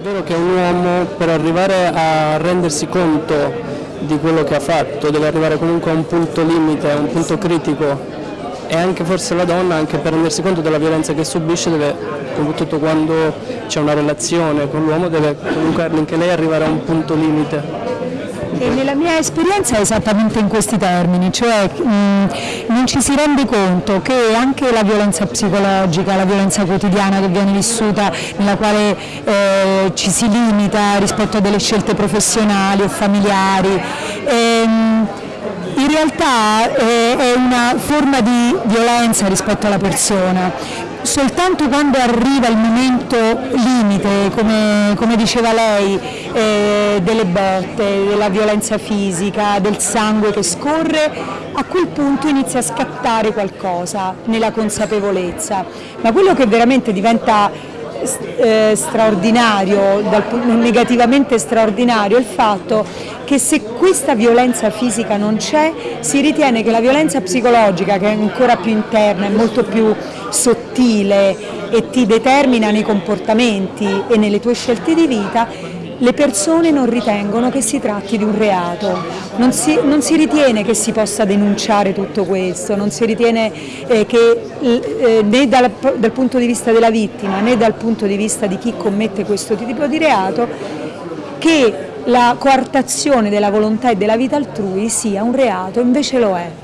vero che un uomo per arrivare a rendersi conto di quello che ha fatto deve arrivare comunque a un punto limite, a un punto critico e anche forse la donna, anche per rendersi conto della violenza che subisce, deve, soprattutto quando c'è una relazione con l'uomo, deve comunque anche lei arrivare a un punto limite. E nella mia esperienza è esattamente in questi termini, cioè mh, non ci si rende conto che anche la violenza psicologica, la violenza quotidiana che viene vissuta, nella quale eh, ci si limita rispetto a delle scelte professionali o familiari, ehm, in realtà eh, è una forma di violenza rispetto alla persona. Soltanto quando arriva il momento limite, come, come diceva lei, eh, delle botte, della violenza fisica, del sangue che scorre, a quel punto inizia a scattare qualcosa nella consapevolezza. Ma quello che veramente diventa eh, straordinario, dal, negativamente straordinario, è il fatto che se questa violenza fisica non c'è, si ritiene che la violenza psicologica, che è ancora più interna, è molto più sottile e ti determina nei comportamenti e nelle tue scelte di vita, le persone non ritengono che si tratti di un reato, non si, non si ritiene che si possa denunciare tutto questo, non si ritiene eh, che eh, né dal, dal punto di vista della vittima né dal punto di vista di chi commette questo tipo di reato che la coartazione della volontà e della vita altrui sia un reato, invece lo è.